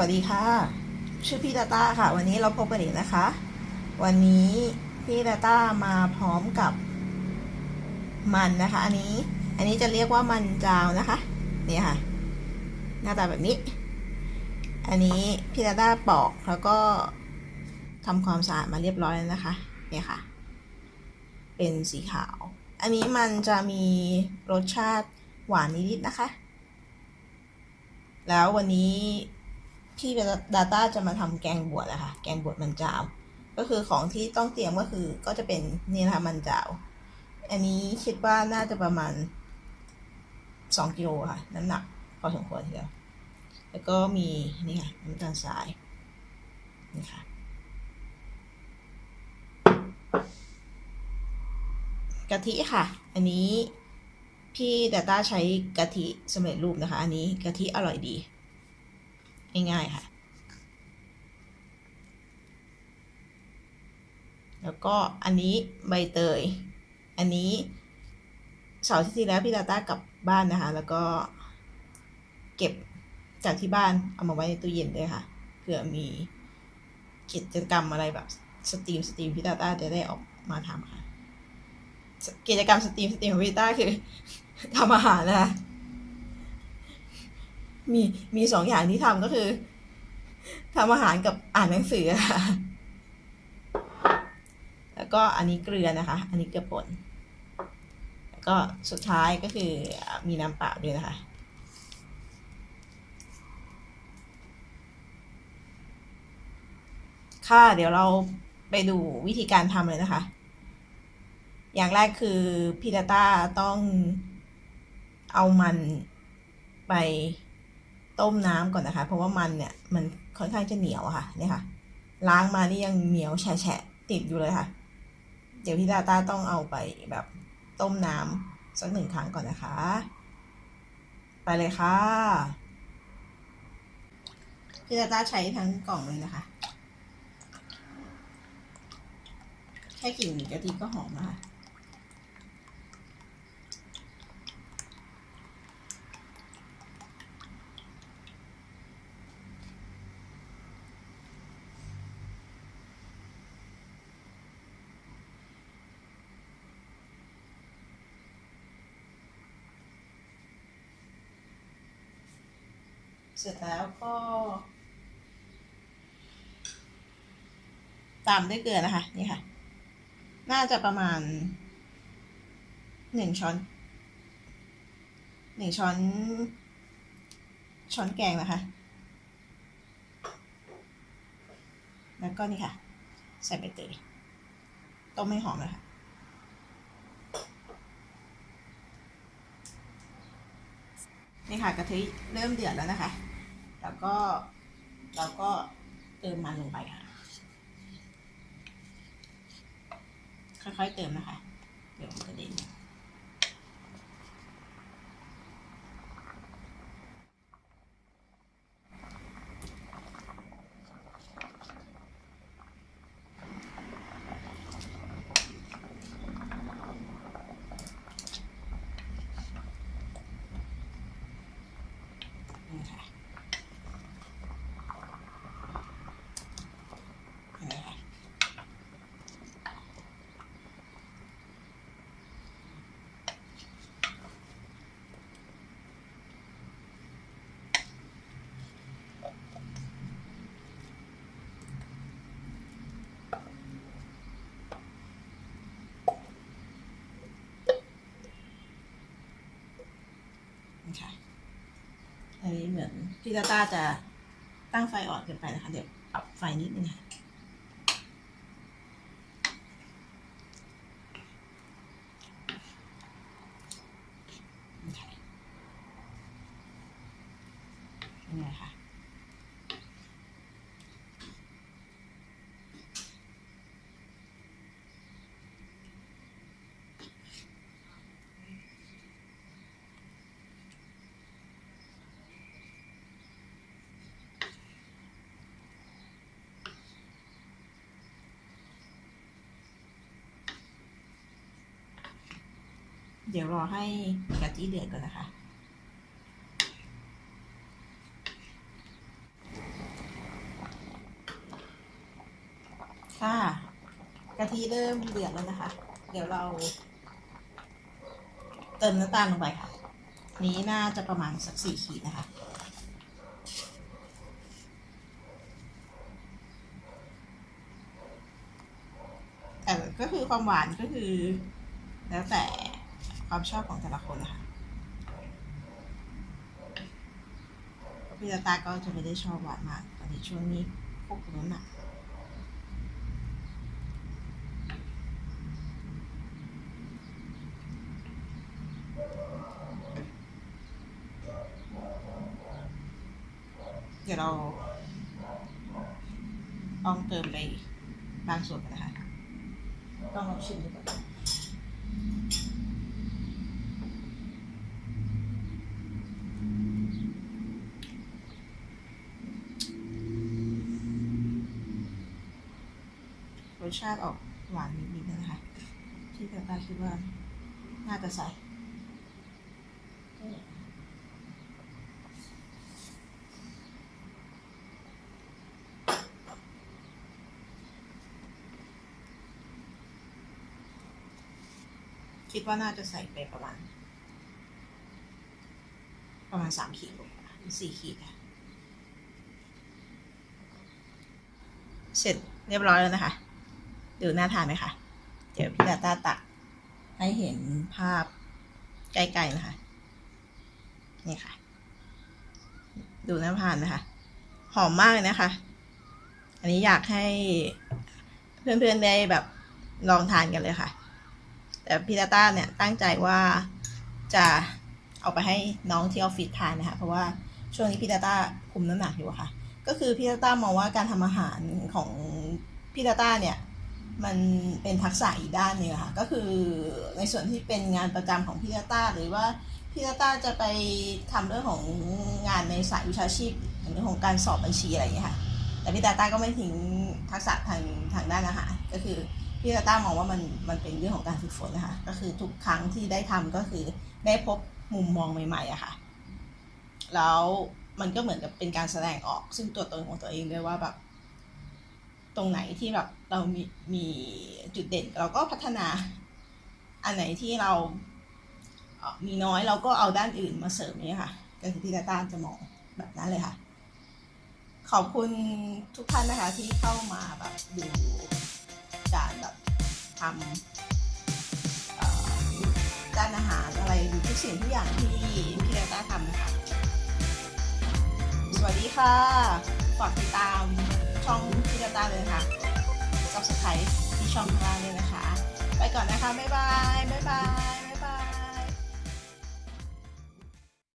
วัสดีค่ะ ชื่อพี่ดาต้าค่ะ วันนี้เราพบกันอีกนะคะ วันนี้พี่ดาต้ามาพร้อมกับมันนะคะ อันนี้ อันนี้จะเรียกว่ามันจาวนะคะนี่ค่ะ หน้าตาแบบนี้ อันนี้พี่ดาต้าปอกแล้วก็ทำความสะอาดมาเรียบร้อยแล้วนะคะเนี่ยค่ะ เป็นสีขาว อันนี้มันจะมีรสชาติหวานนิดๆนะคะ แล้ววันนี้ พี่ดาต้าจะมาทำแกงบวชนะคะแกงบวชมันจาว ก็คือของที่ต้องเตรียมก็คือก็จะเป็นนี่นะคะมันจาว อันนี้คิดว่าน่าจะประมาณสองกิโลค่ะ น้ำหนักพอสมควรทีเดียว แล้วก็มีนี่ค่ะน้ำตาลทรายนี่ค่ะกะทิค่ะ อันนี้พี่ดาต้าใช้กะทิสำเร็จรูปนะคะ อันนี้กะทิอร่อยดี ง่ายๆค่ะ แล้วก็อันนี้ใบเตย อันนี้เสาร์ที่แล้วพี่ดาต้ากลับบ้านนะคะ แล้วก็เก็บจากที่บ้านเอามาไว้ในตู้เย็นด้วยค่ะเผื่อมีกิจกรรมอะไรแบบ stream stream พี่ดาต้าจะได้ออกมาทำค่ะ กิจกรรม stream stream ของพี่ต้าคือทำอาหารนะคะ มีมีสองอย่างที่ทำก็คือทำอาหารกับอ่านหนังสือค่ะ แล้วก็อันนี้เกลือนะคะ อันนี้เกลือป่น แล้วก็สุดท้ายก็คือมีน้ำเปล่าด้วยนะคะ ค่ะ เดี๋ยวเราไปดูวิธีการทำเลยนะคะ อย่างแรกคือพี่ดาต้าต้องเอามันไป ต้มน้ำก่อนนะคะ เพราะว่ามันเนี่ยมันค่อนข้างจะเหนียวค่ะเนี่ยค่ะ ล้างมานี่ยังเหนียวแฉะติดอยู่เลยค่ะ เดี๋ยวพี่ดาต้าต้องเอาไปแบบต้มน้ำสักหนึ่งครั้งก่อนนะคะ ไปเลยค่ะพี่ดาต้าใช้ทั้งกล่องเลยนะคะ แค่กลิ่นกะทิก็หอมแล้วค่ะ เสร็จแล้วก็ ตามด้วยเกลือนะคะ นี่ค่ะ น่าจะประมาณหนึ่งช้อนหนึ่งช้อน ช้อนแกงนะคะ แล้วก็นี่ค่ะ ใส่ใบเตยต้มให้หอมเลยค่ะนี่ค่ะกะทิเริ่มเดือดแล้วนะคะ แล้วก็เราก็เติมมันลงไปค่ะ ค่อยๆเติมนะคะ เดี๋ยวมันกระเด็นค่ะนี่ค่ะ นี่ค่ะ อันนี้เหมือนพี่ตาต้าจะตั้งไฟอ่อนเกินไปนะคะ เดี๋ยวปรับไฟนิดนึงค่ะ เดี๋ยวรอให้กะทิเดือดก่อนนะคะ ค่ะกะทิเริ่มเดือดแล้วนะคะ เดี๋ยวเรา เติมน้ำตาลลงไปค่ะ นี้น่าจะประมาณสักสี่ขีดนะคะแต่ก็คือความหวานก็คือ แล้วแต่ ความชอบของแต่ละคนนะคะพี่ตาตาก็จะไม่ได้ชอบหวานมากตอนนี้ช่วงนี้พวกนั้นอะเดี๋ยวเราลองเติมไปบางส่วนนนะคะต้องลองชิมดูก่อนร สชาติออกหวานนิดๆนะคะ ที่ตาตาคิดว่าน่าจะใส่คิดว่าน่าจะใส่ไปประมาณ ประมาณสามขีดหรือสี่ขีดค่ะเสร็จเรียบร้อยแล้วนะคะ ดูน่าทานไหมคะ เดี๋ยวพี่ดาต้าตักให้เห็นภาพใกล้ๆนะคะ นี่ค่ะ ดูน่าทานนะคะ หอมมากเลยนะคะ อันนี้อยากให้เพื่อนๆได้แบบลองทานกันเลยค่ะ แต่พี่ตาต้าเนี่ยตั้งใจว่าจะเอาไปให้น้องที่ออฟฟิศทานนะคะ เพราะว่าช่วงนี้พี่ตาต้าคุมน้ำหนักอยู่ค่ะ ก็คือพี่ตาต้ามองว่าการทำอาหารของพี่ตาต้าเนี่ย มันเป็นทักษะอีกด้านหนึ่งค่ะ ก็คือในส่วนที่เป็นงานประจำของพี่ตาต้าหรือว่าพี่ตาต้าจะไปทำเรื่องของงานในสายวิชาชีพอย่างเรื่องของการสอบบัญชีอะไรอย่างเงี้ยค่ะ แต่พี่ตาต้าก็ไม่ทิ้งทักษะทางทางด้านอาหารก็คือพี่ตาต้ามองว่ามันมันเป็นเรื่องของการฝึกฝนนะคะ ก็คือทุกครั้งที่ได้ทำก็คือได้พบมุมมองใหม่ๆอะค่ะ แล้วมันก็เหมือนกับเป็นการแสดงออกซึ่งตัวตนของตัวเองด้วยว่าแบบ ตรงไหนที่แบบเรามีมีจุดเด่น เราก็พัฒนาอันไหนที่เรามีน้อยเราก็เอาด้านอื่นมาเสริมเนี่ค่ะก็คือพี่ตาต้าจะมองแบบนั้นเลยค่ะ ขอบคุณทุกท่านนะคะที่เข้ามาแบบดูการแบบทำด้านอาหารอะไรหรือทุกสิ่งทุกอย่างที่พี่ดาต้าทำนะคะ สวัสดีค่ะ ฝากติดตาม ช่องพี่ดาตาเลยค่ะ subscribe ที่ช่องขางเราเลยนะคะ ไปก่อนนะคะ บ๊ายบาย บ๊ายบาย